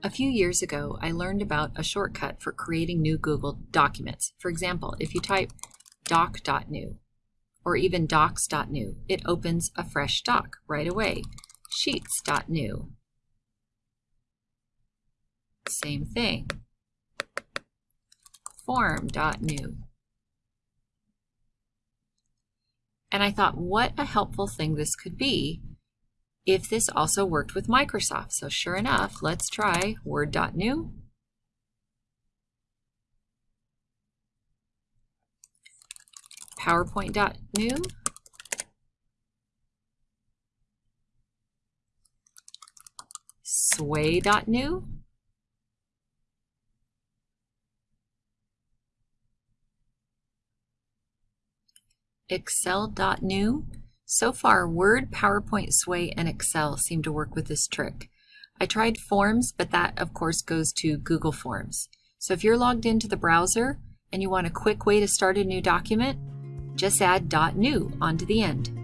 A few years ago, I learned about a shortcut for creating new Google documents. For example, if you type doc.new or even docs.new, it opens a fresh doc right away. Sheets.new. Same thing. Form.new. And I thought, what a helpful thing this could be if this also worked with Microsoft. So sure enough, let's try Word.new. PowerPoint.new. Sway.new. Excel.new. So far, Word, PowerPoint, Sway, and Excel seem to work with this trick. I tried Forms, but that, of course, goes to Google Forms. So if you're logged into the browser and you want a quick way to start a new document, just add .new onto the end.